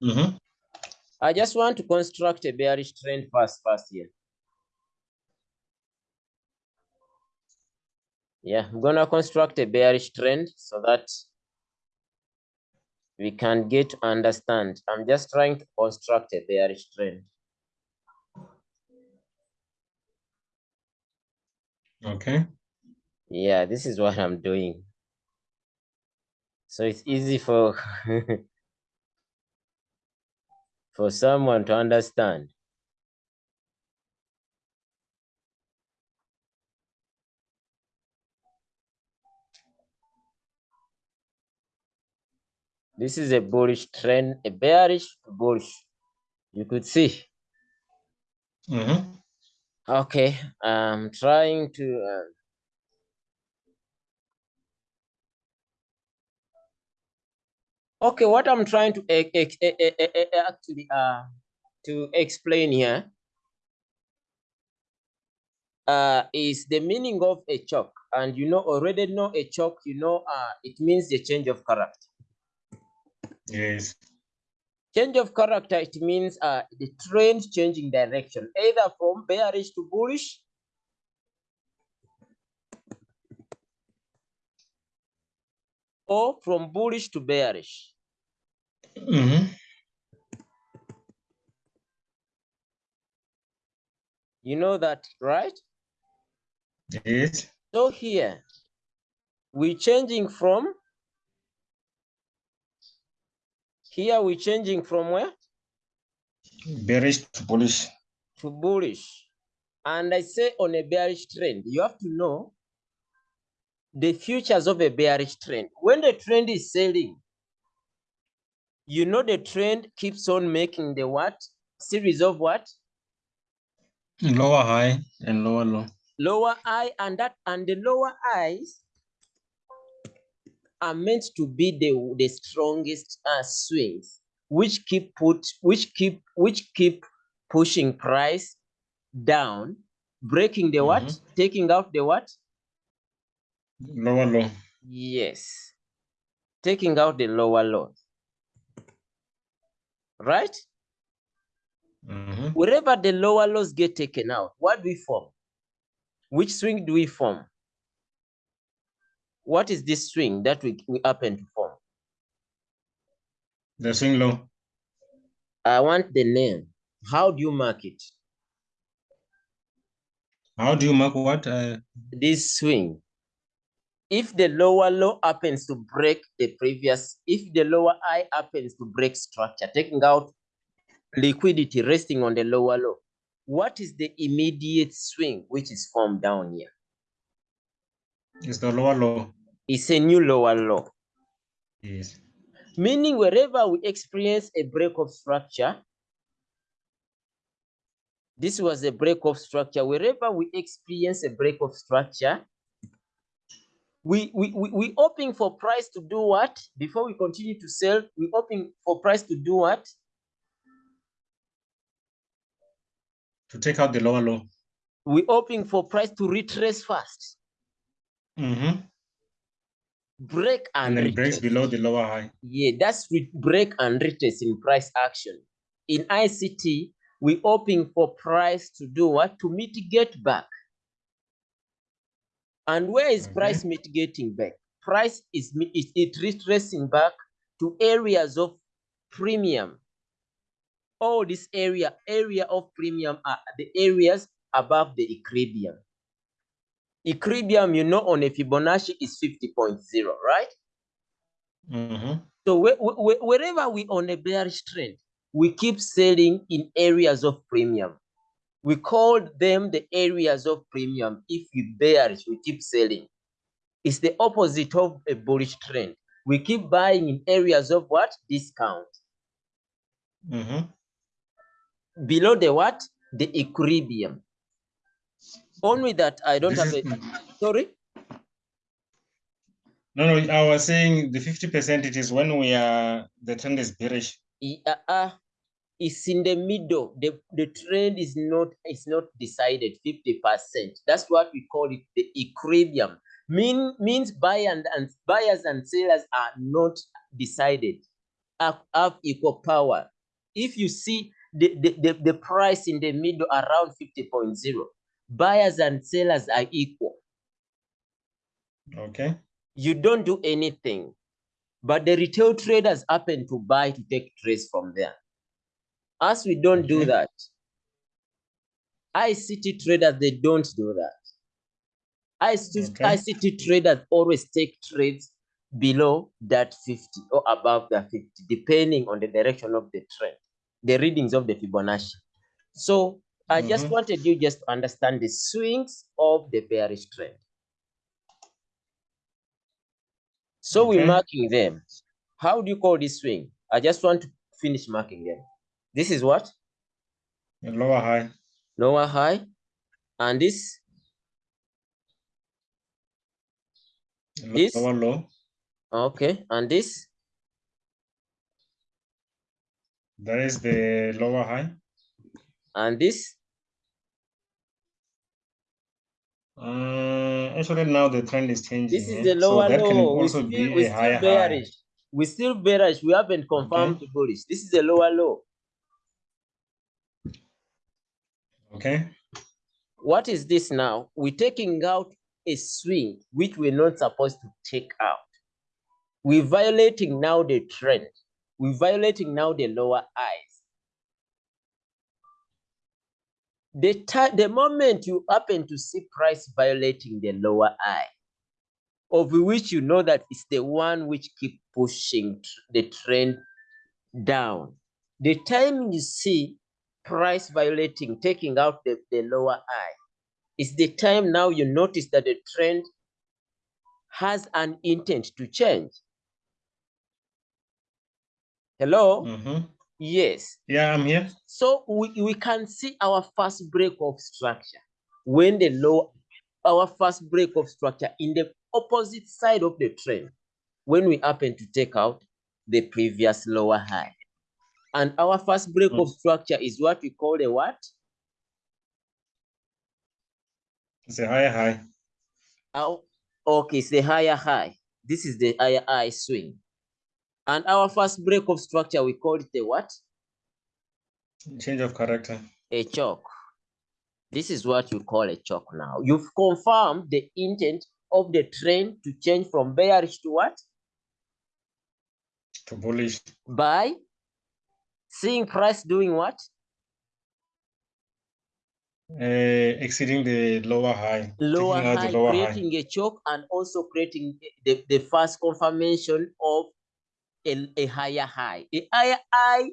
Mhm. I just want to construct a bearish trend first, first here. Yeah, I'm gonna construct a bearish trend so that we can get to understand. I'm just trying to construct a bearish trend. Okay. Yeah, this is what I'm doing. So it's easy for for someone to understand. This is a bullish trend, a bearish bullish. You could see. Mhm. Okay, I'm trying to. Uh, okay, what I'm trying to actually uh to explain here uh is the meaning of a choke, and you know already know a choke. You know uh it means the change of character. Yes. Change of character it means uh the trend changing direction, either from bearish to bullish or from bullish to bearish. Mhm. You know that, right? Yes. So here, we're changing from, here we're changing from where? Bearish to bullish. To bullish. And I say on a bearish trend, you have to know the futures of a bearish trend. When the trend is selling, you know the trend keeps on making the what? Series of what? Lower high and lower low. Lower high and that and the lower highs are meant to be the, the strongest uh, swings, which keep put which keep which keep pushing price down, breaking the what? Mhm. Taking out the what? Lower low. Yes. Taking out the lower low. Right? Mhm. Wherever the lower lows get taken out, what do we form? Which swing do we form? What is this swing that we, we happen to form? The swing low. I want the name. How do you mark it? How do you mark what? Uh, This swing. If the lower low happens to break the previous, if the lower high happens to break structure, taking out liquidity resting on the lower low, what is the immediate swing which is formed down here? it's the lower low. It's a new lower low. Yes. Meaning wherever we experience a break of structure, this was a break of structure. Wherever we experience a break of structure, we we we, we hoping for price to do what? Before we continue to sell, we hoping for price to do what? To take out the lower low. We hoping for price to retrace fast, Mhm. break and, And breaks below the lower high. Yeah, that's with break and retrace in price action. In ICT, we hoping for price to do what? To mitigate back. And where is price mitigating back? Price is is it retracing back to areas of premium. All this area, area of premium are the areas above the equilibrium. Equilibrium, you know, on a Fibonacci is 50.0, right? Mhm. So whe- whe- whe- wherever we on a bearish trend, we keep selling in areas of premium. We call them the areas of premium. If we bearish, we keep selling. It's the opposite of a bullish trend. We keep buying in areas of what? Discount. Mhm. Below the what? The equilibrium. Only that I don't This have is- a sorry. No, no, I was saying the 50% it is when we are the trend is bearish. Uh, uh, it's in the middle. The, the trend is not is not decided 50%. That's what we call it the equilibrium. Mean means buy and, and buyers and sellers are not decided. have, have equal power. If you see the, the, the, the price in the middle around 50.0, buyers and sellers are equal. Okay. You don't do anything, but the retail traders happen to buy to take trades from there. As we don't do Okay. that, ICT traders, they don't do that. ICT, Okay. ICT traders always take trades below that 50 or above that 50, depending on the direction of the trend, the readings of the Fibonacci. So I just Mhm. wanted you just to understand the swings of the bearish trend. So we're marking them. How do you call this swing? I just want to finish marking them. This is what? The lower high. Lower high. And this, the This? Lower low. okay. And this, That is the lower high. and this, Uh, actually, now the trend is changing. this is eh? the lower so low. We still, we still higher high. bearish. We still bearish. We haven't confirmed to bullish. This is the lower low. Okay. What is this now? We're taking out a swing which we're not supposed to take out. We're violating now the trend. We're violating now the lower highs. The the moment you happen to see price violating the lower high, of which you know that it's the one which keep pushing the trend down. The time you see price violating, taking out the, the lower high, is the time now you notice that the trend has an intent to change. Hello? Mhm. Yes. Yeah, I'm here. So we, we can see our first break of structure when the low, our first break of structure in the opposite side of the trend when we happen to take out the previous lower high. And our first break hmm. of structure is what we call a what? It's a higher high. Our, okay, it's the higher high. This is the higher high swing. And our first break of structure, we call it the what? Change of character. a chalk. This is what you call a chalk now. You've confirmed the intent of the trend to change from bearish to what? To bullish. By seeing price doing what? Uh, exceeding the lower high. Lower high, lower high. creating a choke and also creating the, the first confirmation of a, a higher high. A higher high,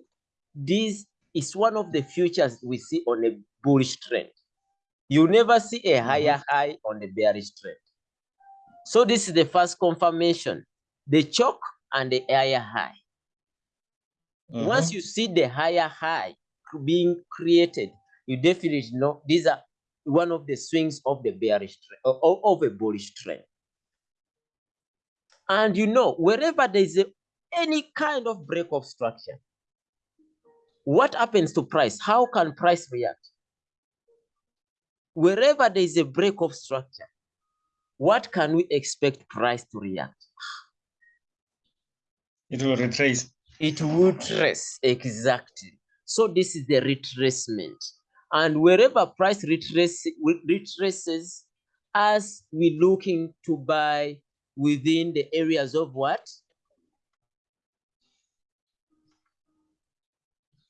this is one of the futures we see on a bullish trend. You never see a higher high on the bearish trend. So this is the first confirmation, the choke and the higher high. Once Mhm. you see the higher high being created, you definitely know these are one of the swings of the bearish trend of, of a bullish trend. And you know, wherever there is a, any kind of break of structure, what happens to price? How can price react? Wherever there is a break of structure, what can we expect price to react? It will retrace. It will trace exactly. So this is the retracement. And wherever price retrace, retraces, as we're looking to buy within the areas of what?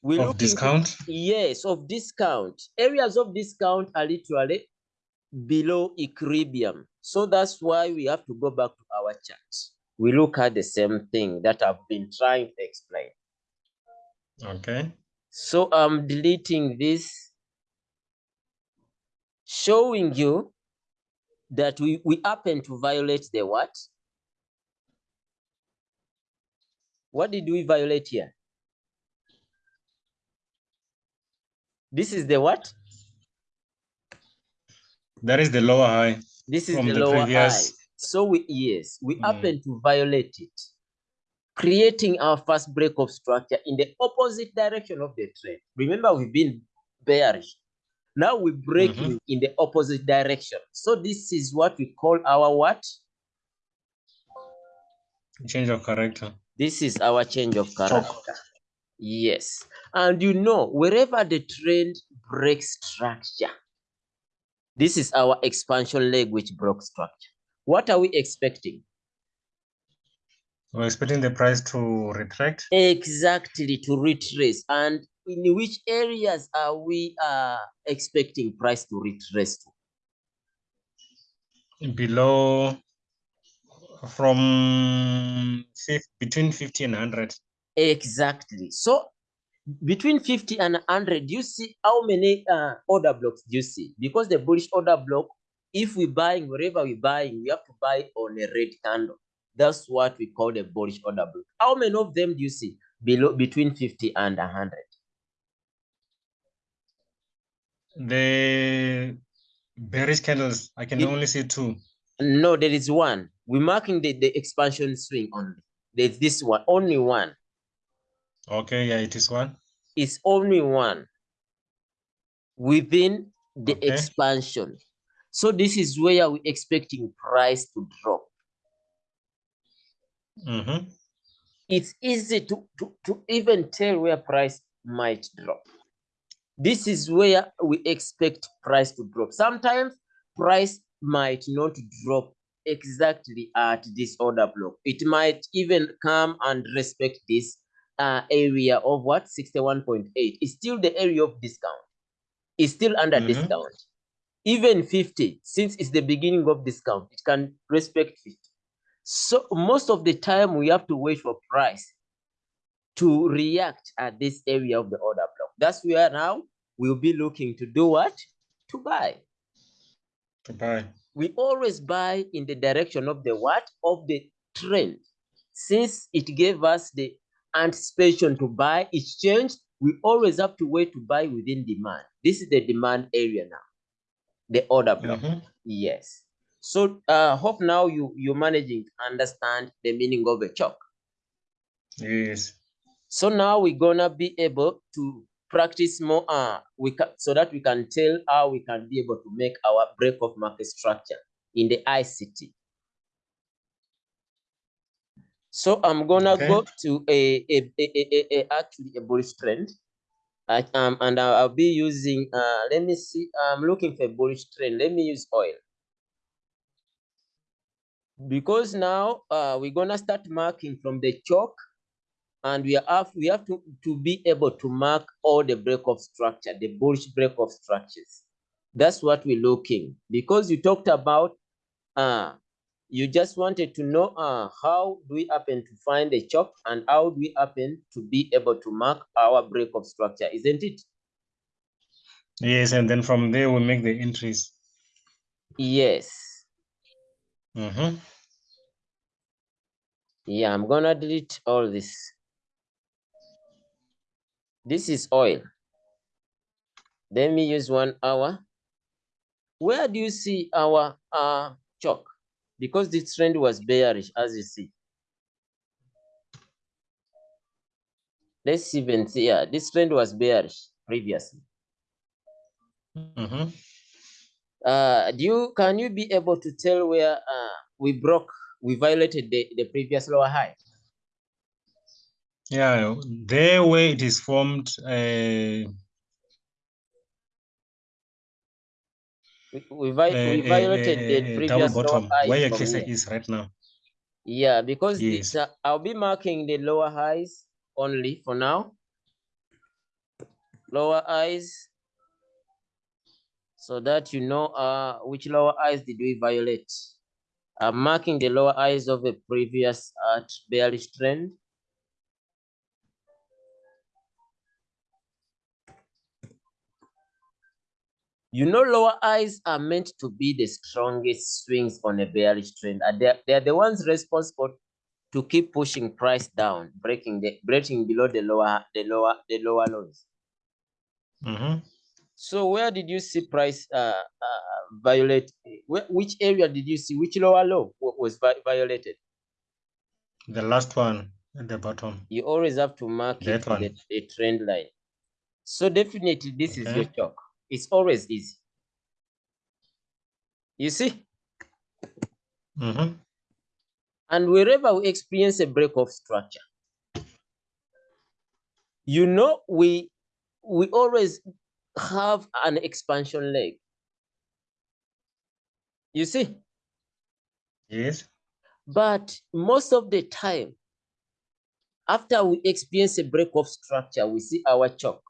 We Of discount. yes, of discount. Areas of discount are literally below equilibrium. So that's why we have to go back to our chart. We look at the same thing that I've been trying to explain. Okay. So I'm deleting this, showing you that we, we happen to violate the what? What did we violate here? This is the what? That is the lower high. This is the the lower high. So we, yes, we Mm. happen to violate it, creating our first break of structure in the opposite direction of the trend. Remember, we've been bearish. Now we're breaking in the opposite direction. So this is what we call our what? Change of character. This is our change of character. Yes. And you know, wherever the trend breaks structure, this is our expansion leg which broke structure. What are we expecting? We're expecting the price to retract. Exactly, to retrace. And in which areas are we uh, expecting price to retrace to? Below from between 50 and 100. Exactly. So between 50 and 100, do you see how many uh, order blocks do you see? Because the bullish order block, if we're buying wherever we're buying, we have to buy on a red candle. That's what we call the bullish order block. How many of them do you see below between 50 and 100? The bearish candles, I can It- only see two. No, there is one. We're marking the, the expansion swing only. There's this one, only one. Okay, yeah, it is one. It's only one within the Okay. expansion. So this is where we're expecting price to drop. Mm-hmm. It's easy to, to, to even tell where price might drop. This is where we expect price to drop. Sometimes price might not drop exactly at this order block. It might even come and respect this uh, area of what 61.8. It's still the area of discount. It's still under Mhm. discount. Even 50, since it's the beginning of discount, it can respect 50. So most of the time we have to wait for price to react at this area of the order block. That's where now we'll be looking to do what? To buy. To buy. We always buy in the direction of the what? Of the trend. Since it gave us the anticipation to buy, it's changed. We always have to wait to buy within demand. This is the demand area now, the order block. Mhm. Yes. So uh hope now you you're managing to understand the meaning of a chalk. Yes. So now we're gonna be able to practice more uh we can so that we can tell how we can be able to make our break of market structure in the ICT. So I'm gonna Okay. go to a, a, a, a, a- a- actually a bullish trend. I, um, and I'll, be using uh let me see I'm looking for a bullish trend. Let me use oil. Because now uh we're gonna start marking from the chalk and we have we have to, to be able to mark all the break of structure, the bullish break of structures. That's what we're looking because you talked about uh you just wanted to know uh how do we happen to find the chalk and how do we happen to be able to mark our break of structure, isn't it? Yes, and then from there we make the entries. Yes. Mm-hmm. Yeah, I'm gonna delete all this. This is oil. Let me use one hour. Where do you see our uh chalk? Because this trend was bearish, as you see. Let's even see. Yeah, this trend was bearish previously. Mm-hmm. Uh, do you can you be able to tell where uh we broke, we violated the, the previous lower high? Yeah, there where it is formed, uh, We, we, vi- uh, we uh, violated uh, the uh, previous lower bottom, where your cursor is right now. Yeah, because Yes. uh, I'll be marking the lower highs only for now. Lower highs. So that you know uh which lower highs did we violate. I'm marking the lower highs of a previous uh bearish trend. You know, lower highs are meant to be the strongest swings on a bearish trend. They're, they're the ones responsible to keep pushing price down, breaking the breaking below the lower the lower the lower lows. Mm-hmm. So where did you see price uh, uh violate? Where, which area did you see? Which lower low was vi- violated? The last one at the bottom. You always have to mark it That with one. a, a trend line. So definitely this is your Okay. chalk. It's always easy. You see? Mm-hmm. And wherever we experience a break of structure, you know, we we always have an expansion leg. You see, Yes. but most of the time, after we experience a break of structure, we see our chalk.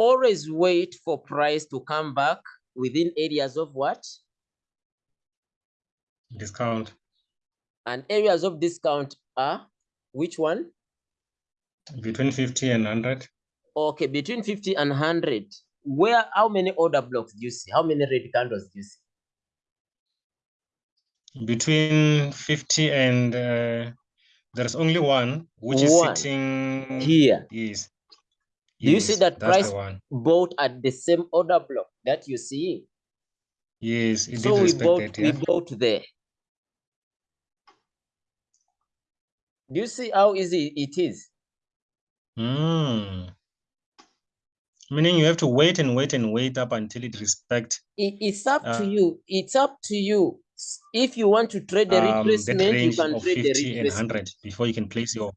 Always wait for price to come back within areas of what? Discount And areas of discount are which one? between 50 and 100. Okay, between 50 and 100. Where, how many order blocks do you see? How many red candles do you see? Between 50 and uh, there's only one which is sitting Here. Yes. Do you see that price bought at the same order block that you see? Yes, it So we bought, that, we yeah. bought there. Do you see how easy it is? Mm. Meaning you have to wait and wait and wait up until it respect It- it's up to Uh, you. It's up to you. If you want to trade the um, retracement, you can trade the 50 and 100 before you can place your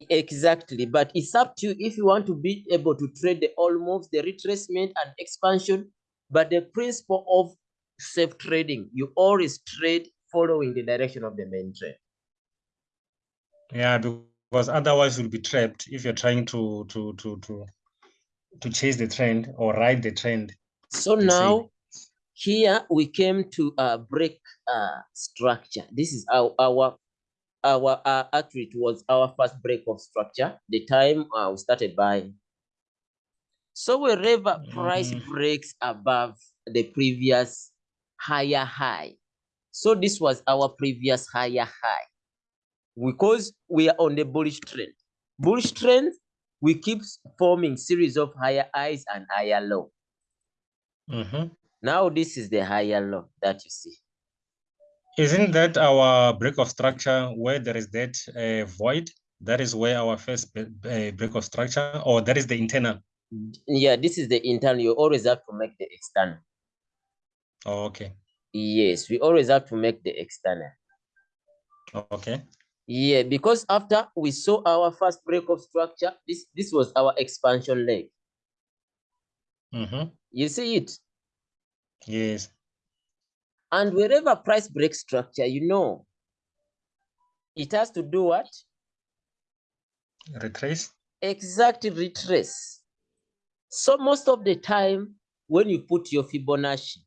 Exactly, but it's up to you if you want to be able to trade the all moves, the retracement and expansion. But the principle of safe trading, you always trade following the direction of the main trend. yeah because otherwise you'll be trapped if you're trying to to to to to chase the trend or ride the trend So now here we came to a break uh, structure. This is our our our uh, actually it was our first break of structure. The time uh, we started buying. So wherever price Mm. breaks above the previous higher high. So this was our previous higher high. Because we are on the bullish trend. Bullish trend, we keep forming series of higher highs and higher low. Mhm. Now this is the higher low that you see. Isn't that our break of structure where there is that uh, void? That is where our first uh, break of structure, or that is the internal. Yeah, this is the internal. You always have to make the external. Oh, okay, Yes, we always have to make the external. okay. Yeah, because after we saw our first break of structure, this this was our expansion leg. Mm-hmm. You see it? Yes. And wherever price break structure, you know, it has to do what? Retrace. Exactly retrace. So most of the time, when you put your Fibonacci,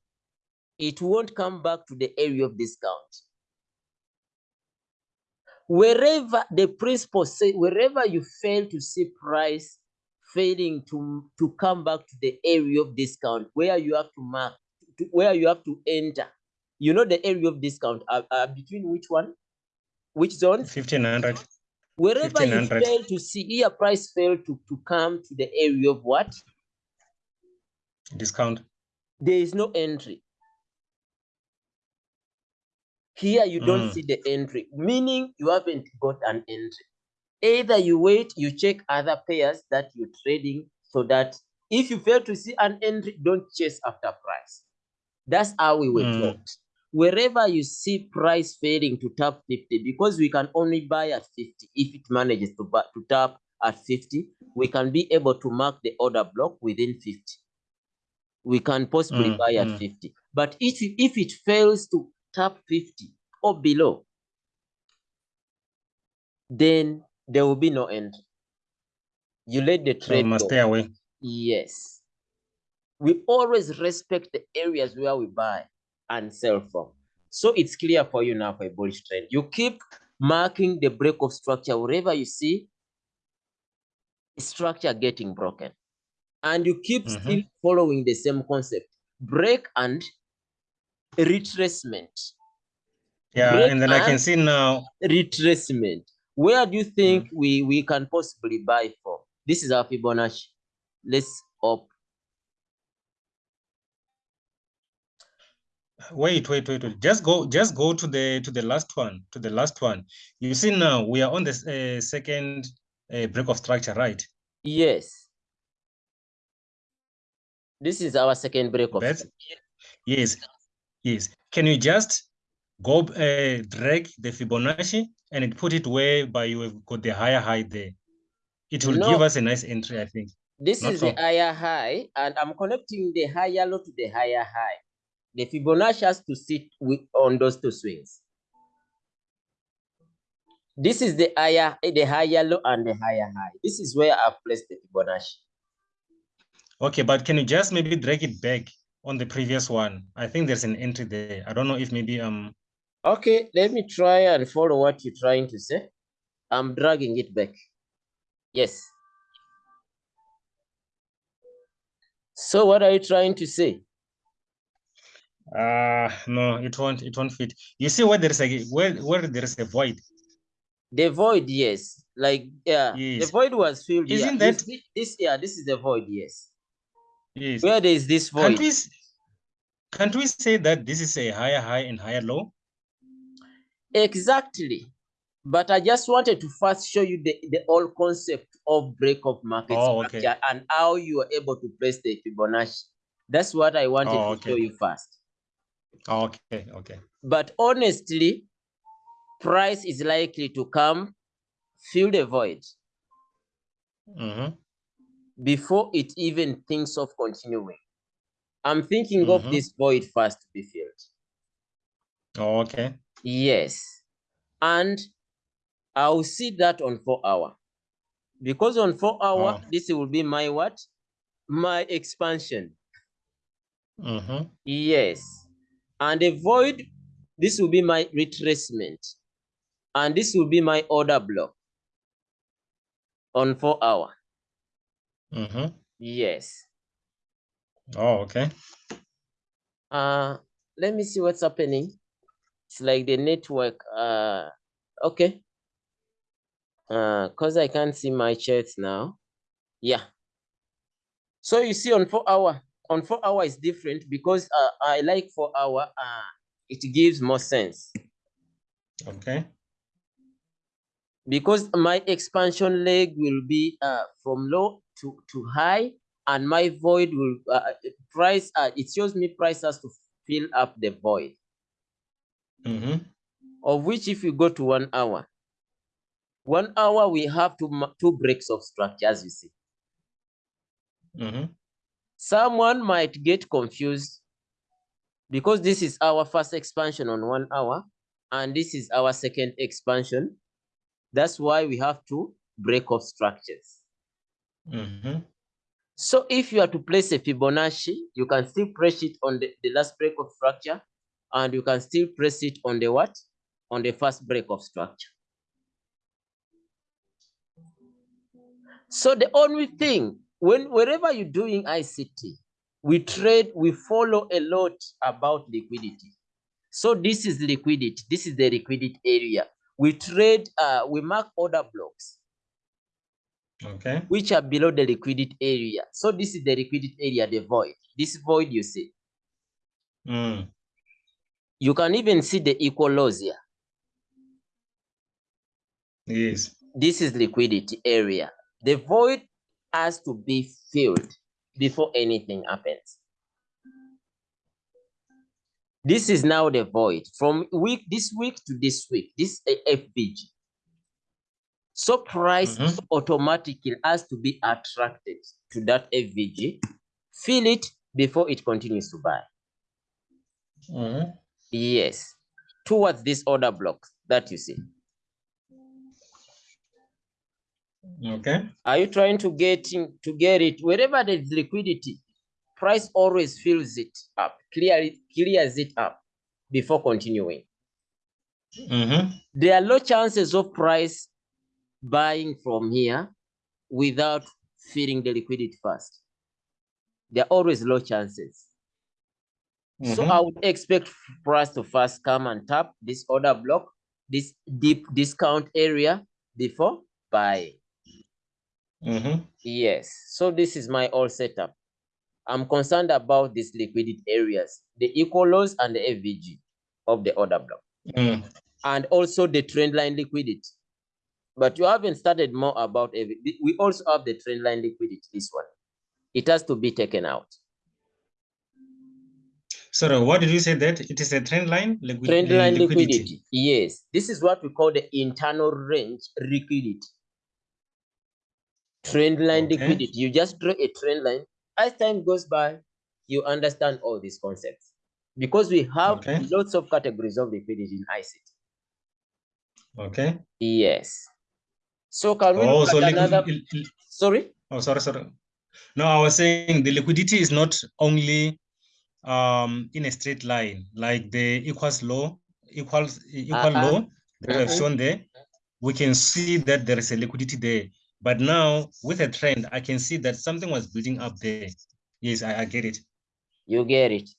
it won't come back to the area of discount. Wherever the principle say, wherever you fail to see price failing to, to come back to the area of discount, where you have to mark, to, where you have to enter, you know the area of discount are, are between which one? Which zone 1500. Wherever you fail to see, here price fail to, to come to the area of what? Discount. There is no entry. Here you don't Mm. see the entry, meaning you haven't got an entry. Either you wait, you check other pairs that you're trading so that if you fail to see an entry, don't chase after price. That's how we were Mm. taught. Wherever you see price failing to tap 50, because we can only buy at 50, if it manages to, bu- to tap at 50, we can be able to mark the order block within 50. We can possibly Mm, buy at mm. 50. But if, it- if it fails to tap 50 or below, then there will be no end You let the So trade must go. stay away. Yes. We always respect the areas where we buy and sell from. So it's clear for you now for a bullish trend. You keep marking the break of structure wherever you see structure getting broken. And you keep Mhm. still following the same concept break and retracement. Yeah, Break and then I can see now. Retracement. Where do you think we, we can possibly buy from? This is our Fibonacci. Let's up. Wait, wait, wait, wait. Just go, just go to the to the last one, to the last one. You see now we are on the uh, second uh, break of structure, right? Yes. This is our second break of That's yes, yes. Can you just go uh, drag the Fibonacci and it put it where by you have got the higher high there. It will No. give us a nice entry, I think. This Not is the higher high, and I'm connecting the higher low to the higher high. The Fibonacci has to sit with on those two swings. This is the higher, the higher low and the higher high. This is where I've placed the Fibonacci. Okay, but can you just maybe drag it back on the previous one? I think there's an entry there. I don't know if maybe um Okay, let me try and follow what you're trying to say. I'm dragging it back. Yes. So what are you trying to say? Uh no, it won't it won't fit. You see where there's a where where there is a void. The void, yes. Like, yeah, yes. the void was filled. Isn't that- see this? Yeah, this is the void, yes. Yes. Where there is this Can't void? we s- can't we say that this is a higher high and higher low? Exactly. But I just wanted to first show you the, the whole concept of break of market Oh, okay. and how you are able to place the Fibonacci. That's what I wanted Oh, to show you first. Okay, okay. But honestly, price is likely to come, fill the void Mm-hmm. before it even thinks of continuing. I'm thinking of Mhm. this void first to be filled. Oh, okay. Yes. And I'll see that on four hour. Because on four hour, Oh. this will be my what? My expansion. Mm-hmm. Yes. And the void, this will be my retracement. And this will be my order block on four hour. Mm-hmm. Yes. Oh, okay. Uh, let me see what's happening. It's like the network. Uh, okay. Uh, cause I can't see my charts now. Yeah. So you see on four hour, on four hour is different because uh, I like four hour. Uh, it gives more sense Okay. because my expansion leg will be uh from low to to high, and my void will uh, price. Uh, it shows me price has to fill up the void. Mm-hmm. of which if you go to one hour, one hour we have two, two breaks of structure, as you see. Mm-hmm. Someone might get confused because this is our first expansion on one hour and this is our second expansion. That's why we have to break off structures. Mm-hmm. So if you are to place a Fibonacci, you can still press it on the, the last break of structure and you can still press it on the what? On the first break of structure. So the only thing, when wherever you're doing ICT, we trade, we follow a lot about liquidity. So this is liquidity. This is the liquidity area. We trade, uh, we mark order blocks Okay. which are below the liquidity area. So this is the liquidity area, the void. This void you see. Mm. You can even see the equal loss here. Yes. This is liquidity area. The void has to be filled before anything happens. This is now the void from week this week to this week. This FVG. So price Mhm. automatically has to be attracted to that FVG. Fill it before it continues to buy. Mm-hmm. Yes, towards this order block that you see. Okay. Are you trying to get in, to get it wherever there's liquidity? Price always fills it up, clear clears it up before continuing. Mm-hmm. There are low chances of price buying from here without filling the liquidity first. There are always low chances. So Mhm. I would expect price to first come and tap this order block, this deep discount area before buying. Mm-hmm. Yes, so this is my all setup. I'm concerned about these liquidity areas, the equal lows and the FVG of the order block, Mm. and also the trend line liquidity. But you haven't started more about it. We also have the trend line liquidity, this one. It has to be taken out. Sorry, what did you say that it is a trend line? Liquid, Trend line liquidity. liquidity. Yes, this is what we call the internal range liquidity. Trend line Okay. liquidity. You just draw a trend line. As time goes by, you understand all these concepts because we have Okay. lots of categories of liquidity in ICT. Okay. Yes. So can we Oh, so another? Sorry. oh, sorry, sorry. No, I was saying the liquidity is not only um in a straight line, like the equals law, equals equal Uh-uh. law that I've Mhm. shown there. We can see that there is a liquidity there. But now with a trend, I can see that something was building up there. Yes, I, I get it. You get it.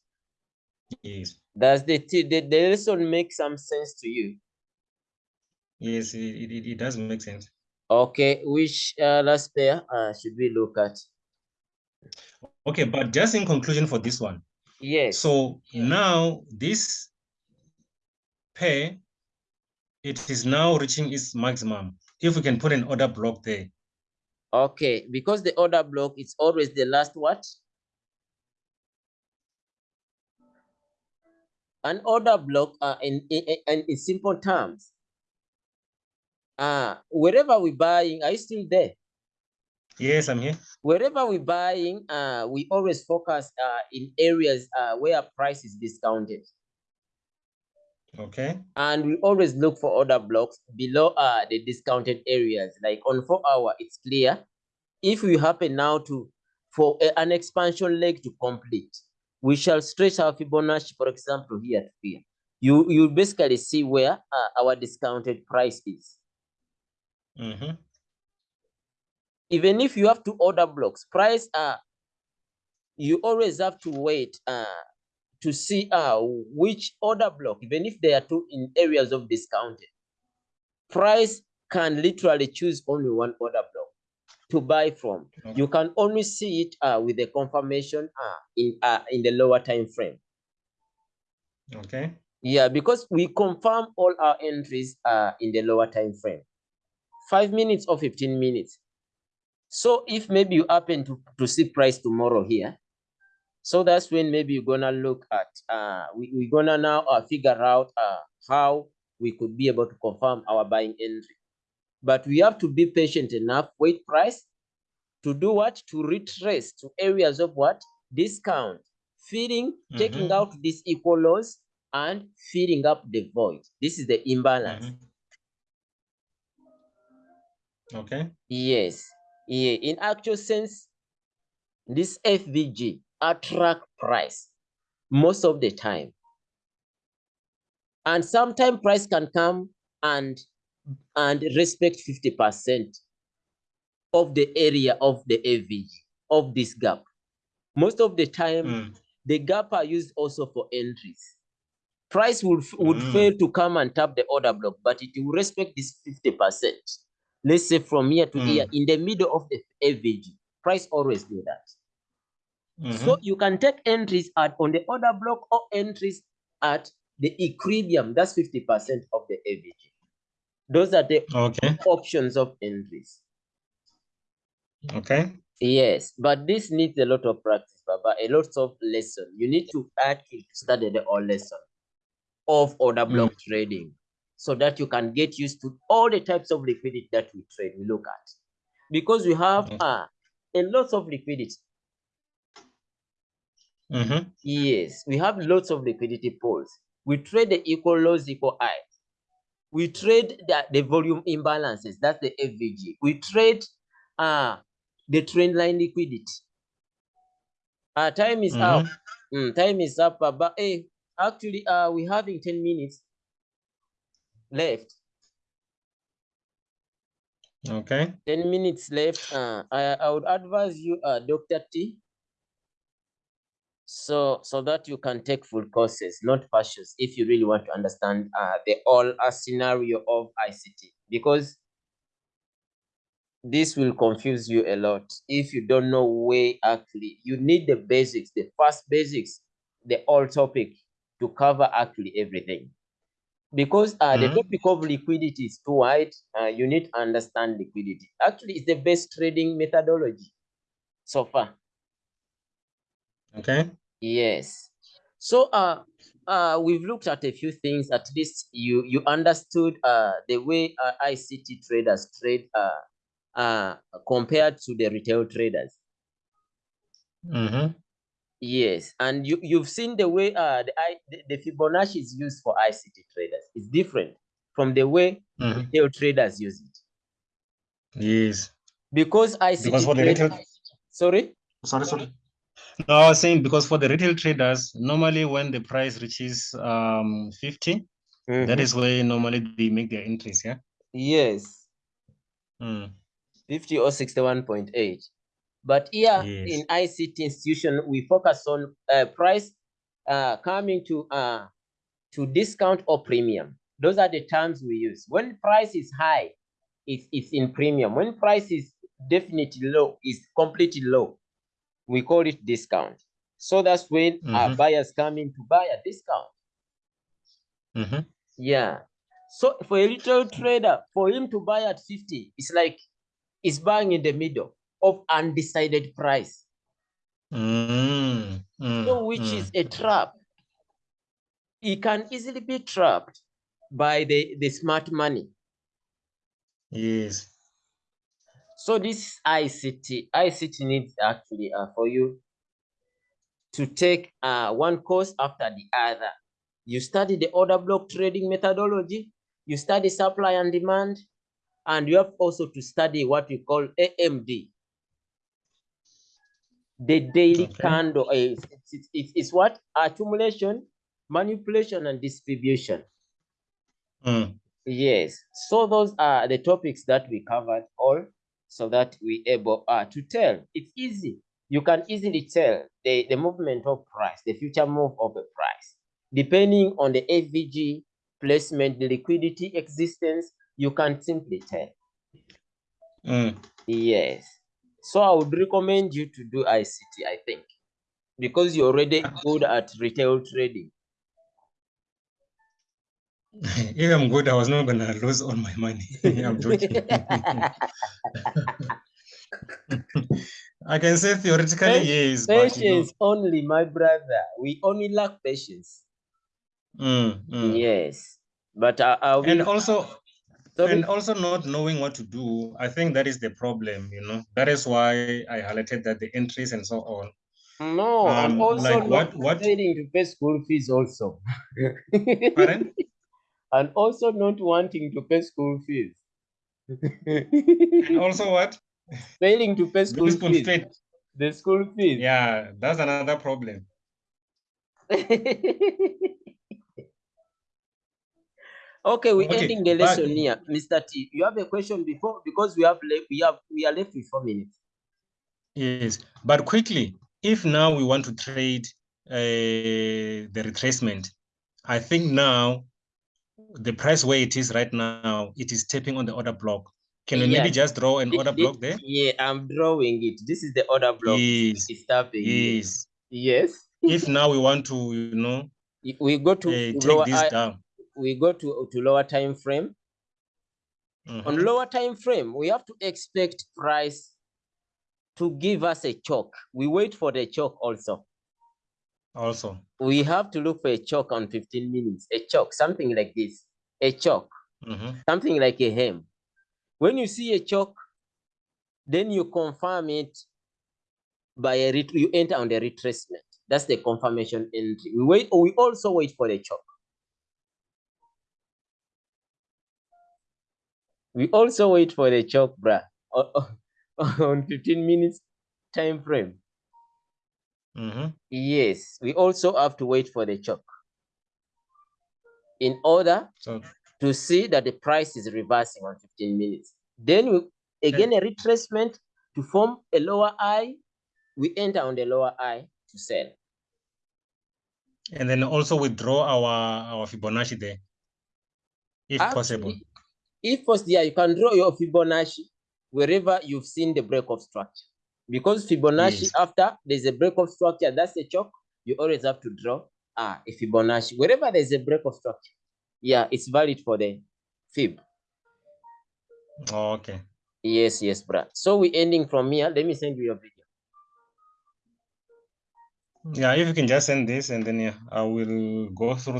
Yes. Does the, the the lesson make some sense to you? Yes, it, it, it- does make sense. Okay, which uh, last pair uh, should we look at? Okay, but just in conclusion for this one. Yes. So now this pair, it is now reaching its maximum. If we can put an order block there. Okay, because the order block is always the last what? An order block uh, in, in, in, in simple terms. Uh, wherever we're buying, are you still there? Yes, I'm here. Wherever we're buying, uh, we always focus uh, in areas uh, where price is discounted. Okay. And we always look for order blocks below uh, the discounted areas. Like on four hour, it's clear. If we happen now to, for a- an expansion leg to complete, we shall stretch our Fibonacci, for example, here to here. You, you basically see where uh, our discounted price is. Mm -hmm. Even if you have two order blocks, price, uh, you always have to wait uh, to see uh, which order block, even if they are two in areas of discounted. Price can literally choose only one order block to buy from. Okay. You can only see it uh, with the confirmation uh, in uh, in the lower time frame. Okay. Yeah, because we confirm all our entries uh, in the lower time frame, five minutes or 15 minutes. So if maybe you happen to, to see price tomorrow here, so that's when maybe you're gonna look at, uh, we, we're gonna now uh, figure out uh, how we could be able to confirm our buying entry. But we have to be patient enough, wait price to do what? To retrace to areas of what? Discount, feeding, taking Mhm. out these equal lows and filling up the void. This is the imbalance. Mhm. Okay. Yes. Yeah. In actual sense, this FVG attract price most of the time. And sometimes price can come and and respect 50% of the area of the FVG of this gap. Most of the time, Mm. the gap are used also for entries. Price would, would Mm. fail to come and tap the order block, but it will respect this 50%. Let's say from here to here, Mm. in the middle of the FVG, price always do that. So Mhm. you can take entries at on the order block or entries at the equilibrium. That's 50% of the FVG. Those are the Okay. options of entries. Okay. Yes, but this needs a lot of practice, Baba, a lot of lesson. You need to actually study the whole lesson of order block trading so that you can get used to all the types of liquidity that we trade, we look at. Because we have Mhm. uh, a lot of liquidity. Mhm. Yes, we have lots of liquidity pools. We trade the equal lows, equal highs. We trade the, the volume imbalances. That's the FVG. We trade uh, the trend line liquidity. Uh, time is up. Mhm. Mm, time is up. uh, But hey, actually, uh, we're having 10 minutes left. Okay. 10 minutes left. Uh, I, I would advise you, uh, Dr. T, so so that you can take full courses, not partials, if you really want to understand uh, the all uh, scenario of ICT, because this will confuse you a lot if you don't know where actually you need the basics, the first basics, the all topic to cover actually everything. Because uh, the Mhm. topic of liquidity is too wide, uh, you need to understand liquidity. Actually, it's the best trading methodology so far. Okay. Yes. So uh, uh, we've looked at a few things. At least you you understood uh, the way uh, ICT traders trade uh, uh, compared to the retail traders. Mm-hmm. Yes, and you you've seen the way uh, the, I, the the Fibonacci is used for ICT traders. It's different from the way Mhm. retail traders use it Yes. because ICT Because for the retail, sorry. sorry, sorry. No, I was saying because for the retail traders, normally when the price reaches um 50, that Mhm. is where normally they make their entries, yeah. yes. Mm. 50 or 61.8. But here Yes. in ICT institution, we focus on uh, price uh, coming to uh, to discount or premium. Those are the terms we use. When price is high, it's, it's in premium. When price is definitely low, it's completely low. We call it discount. So that's when our Mhm. buyers come in to buy a discount. Mm-hmm. Yeah. So for a retail trader, for him to buy at 50, it's like he's buying in the middle of undecided price. Mm, mm, So which mm. is a trap. He can easily be trapped by the, the smart money. Yes. So this ICT, ICT needs actually uh, for you to take uh, one course after the other. You study the order block trading methodology, you study supply and demand, and you have also to study what we call AMD. The daily Okay. candle is it's, it's, it's, it's what accumulation, manipulation, and distribution. Mm. Yes. So those are the topics that we covered all so that we able uh, to tell. It's easy. You can easily tell the, the movement of price, the future move of the price. Depending on the FVG placement, the liquidity existence, you can simply tell. Mm. Yes. So I would recommend you to do ICT, I think, because you're already good at retail trading. If I'm good, I was not gonna lose all my money. I'm joking. I can say theoretically Patience- yes, but you know, Patience only, my brother. We only lack patience. mm, mm. Yes, but I, I will. and also sorry? and also not knowing what to do. I think that is the problem. You know, that is why I highlighted that the entries and so on. no, I'm also like not what- what- to pay school fees also. Pardon? And also not wanting to pay school fees. and also what? failing to pay school Being fees. fed. The school fees. Yeah, that's another problem. okay, we're Okay, ending the but- lesson here. Mr. T, you have a question before because we have left we have we are left with four minutes. Yes, but quickly, if now we want to trade uh, the retracement, I think now the price where it is right now, it is tapping on the order block. Can we maybe just draw an order block there? Yeah, I'm drawing it. This is the order block. Yes, It's tapping. yes. Yes. If now we want to, you know, We go to uh, take lower this down. we go to, to lower time frame. On Mhm. lower time frame, we have to expect price to give us a choke. We wait for the choke also. Also, We have to look for a choke on 15 minutes, a choke, something like this, a choke, Mhm. something like a hem. When you see a choke, then you confirm it by a ret- you enter on the retracement. That's the confirmation entry. We wait. We also wait for the choke. We also wait for the bruh, o- o- on 15 minutes time frame. Mhm. Yes, we also have to wait for the choke in order So, to see that the price is reversing on 15 minutes. Then we again a retracement to form a lower high. We enter on the lower high to sell. and then also withdraw our our Fibonacci there, if possible. If first yeah, you can draw your Fibonacci wherever you've seen the break of structure. Because Fibonacci, Yes. after there's a break of structure, that's a chalk, you always have to draw ah, a Fibonacci. Wherever there's a break of structure, yeah, it's valid for the Fib. Oh, okay. Yes, yes, bruh. So we're ending from here. Let me send you your video. Yeah, if you can just send this and then yeah, I will go through